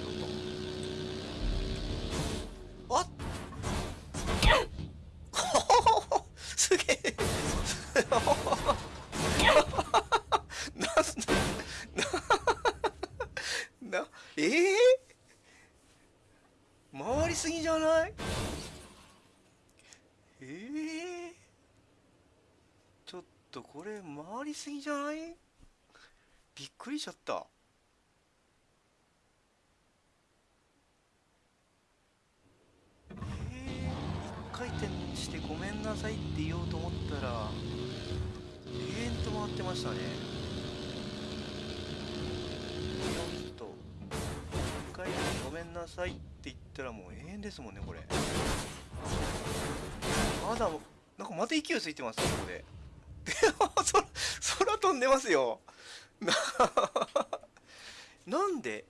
ちゃんと。あっ。すげえ。なななええー、回りすぎじゃない？ええー、ちょっとこれ回りすぎじゃない？びっくりしちゃった。回転してごめんなさいって言おうと思ったら永遠と回ってましたね。ちょっと1回転ごめんなさいって言ったらもう永遠ですもんねこれ。まだなんかまた勢いついてますよここで。空空飛んでますよ。なんで